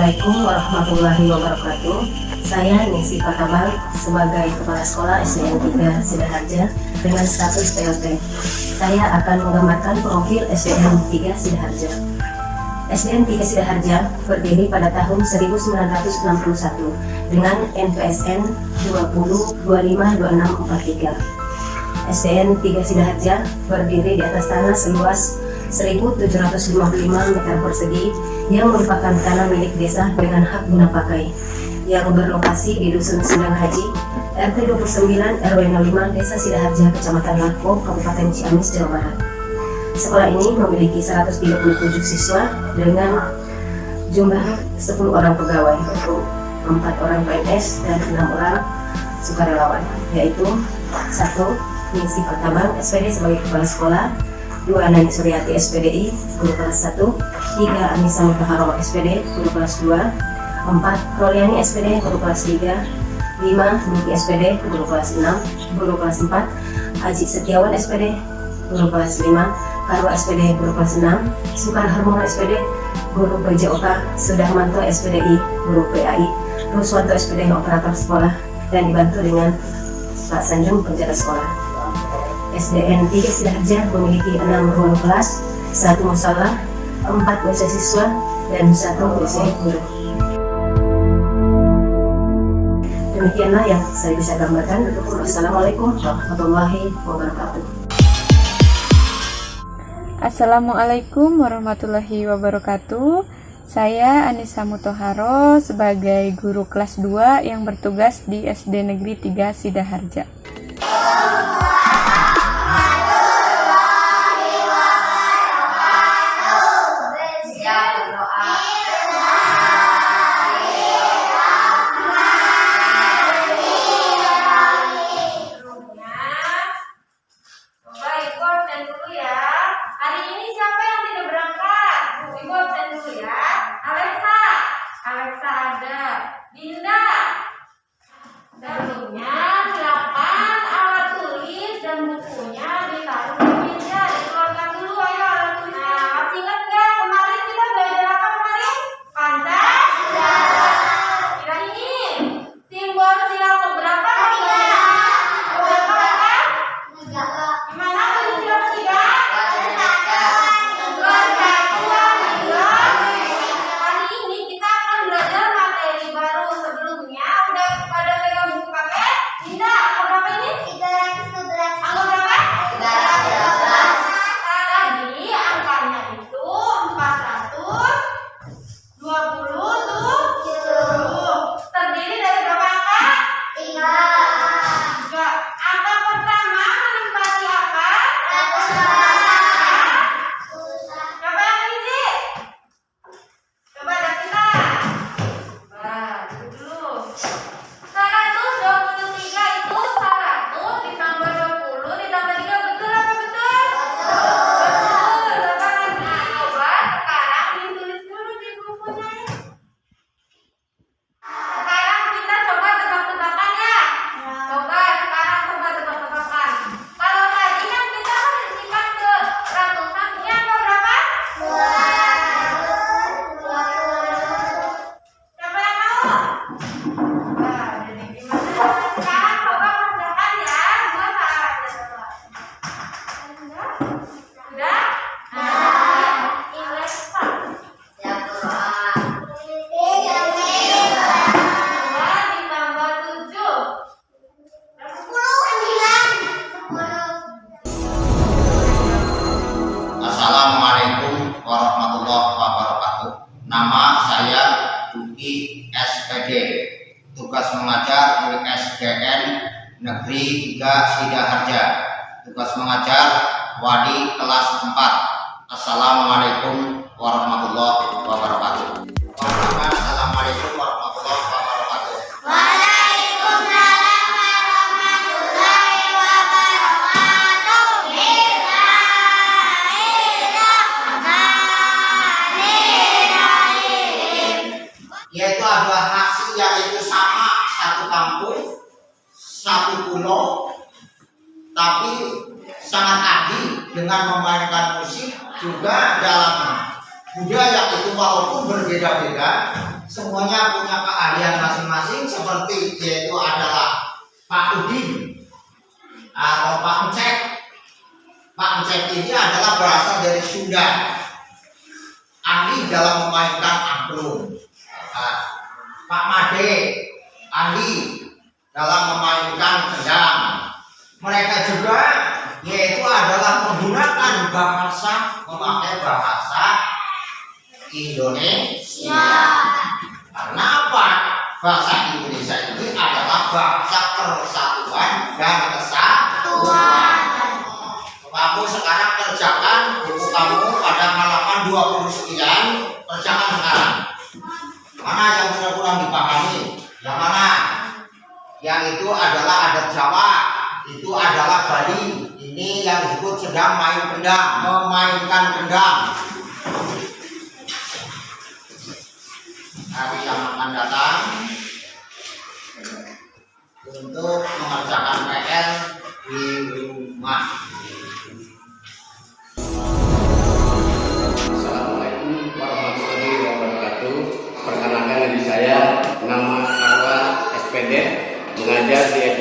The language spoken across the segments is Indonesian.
Assalamualaikum warahmatullahi wabarakatuh. Saya Ningsi Patabang sebagai Kepala Sekolah SDN 3 Sidaharja dengan status PLT. Saya akan menggambarkan profil SDN 3 Sidaharja. SDN 3 Sidaharja berdiri pada tahun 1961 dengan NPSN 20252643. SDN 3 Sidaharja berdiri di atas tanah seluas 1.755 meter persegi yang merupakan tanah milik desa dengan hak guna pakai yang berlokasi di Dusun Sendang Haji, RT 29 RW 05 Desa Sidaharja, Kecamatan Lako, Kabupaten Ciamis, Jawa Barat. Sekolah ini memiliki 137 siswa dengan jumlah 10 orang pegawai, 4 orang PNS dan 6 orang sukarelawan, yaitu satu Ningsi Pertabang SPD sebagai kepala sekolah, dua Nani Suryati SPDI guru kelas 1 tiga Anissa Mutaharo SPD guru kelas 2 empat Roliani SPD guru kelas 3 lima Niki SPD guru kelas 6 guru kelas 4 Aji Setiawan SPD guru kelas 5 Karwa SPD guru kelas 6 Sukar Harmona SPD guru PJOK Sudarmanto SPDI guru PAI Ruswanto SPD operator sekolah dan dibantu dengan Pak Sanjung penjaga sekolah SDN 3 Sidaharja memiliki 6 ruang kelas, 1 musola, 4 WC siswa, dan 1 WC guru. Demikianlah yang saya bisa gambarkan. Wassalamualaikum warahmatullahi wabarakatuh. Assalamualaikum warahmatullahi wabarakatuh. Saya Anissa Mutoharo sebagai guru kelas 2 yang bertugas di SD Negeri 3 Sidaharja. Tugas Negeri 3 Sidaharja. Tugas mengajar Wadi kelas 4 Assalamualaikum tapi sangat adil dengan memainkan musik juga dalam budaya itu walaupun berbeda-beda, semuanya punya keahlian masing-masing seperti yaitu adalah Pak Udin atau Pak Encek. Pak Encek ini adalah berasal dari Sunda. Ahli dalam memainkan angklung. Nah, Pak Made ahli dalam memainkan gendang. Mereka juga yaitu adalah menggunakan bahasa memakai bahasa Indonesia. Karena apa? Bahasa Indonesia ini adalah bahasa persatuan dan kesatuan. Kamu sekarang kerjakan buku kamu pada halaman 20 sekian, kerjakan sekarang. Mana yang kurang-kurang dipahami? Yang mana? Yang itu adalah adat Jawa, itu adalah Bali. Ini yang disebut sedang main kendang, memainkan kendang. Hari yang akan datang untuk mengerjakan PR di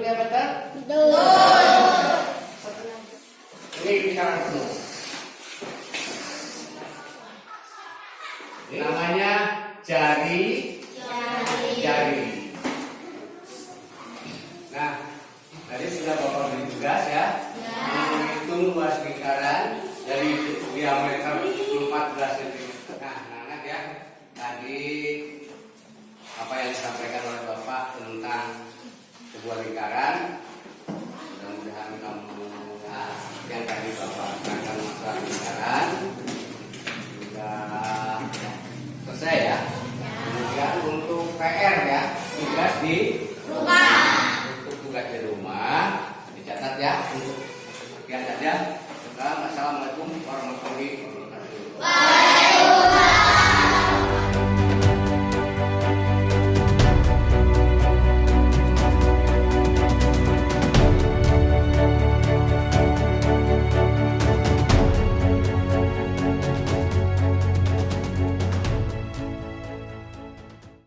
kita. Ya, betul ya betul? Ini bicara penuh. Ini namanya jari jari. Nah, tadi sudah bapak beri tugas ya, menghitung luas lingkaran dari diameter 14 cm. Nah, anak ya, tadi apa yang disampaikan oleh sebuah lingkaran, mudah-mudahan kamu nah, yang tadi bapak akan masalah lingkaran sudah selesai ya. Kemudian untuk PR ya, tugas di